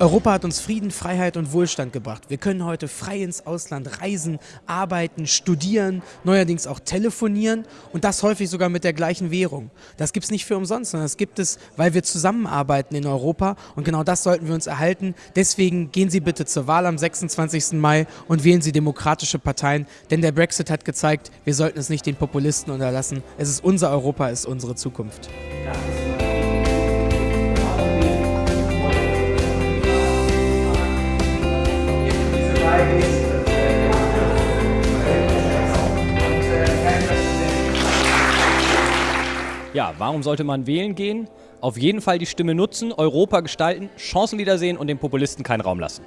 Europa hat uns Frieden, Freiheit und Wohlstand gebracht. Wir können heute frei ins Ausland reisen, arbeiten, studieren, neuerdings auch telefonieren und das häufig sogar mit der gleichen Währung. Das gibt es nicht für umsonst, sondern das gibt es, weil wir zusammenarbeiten in Europa und genau das sollten wir uns erhalten. Deswegen gehen Sie bitte zur Wahl am 26. Mai und wählen Sie demokratische Parteien, denn der Brexit hat gezeigt, wir sollten es nicht den Populisten unterlassen. Es ist unser Europa, es ist unsere Zukunft. Ja, warum sollte man wählen gehen? Auf jeden Fall die Stimme nutzen, Europa gestalten, Chancen wiedersehen und den Populisten keinen Raum lassen.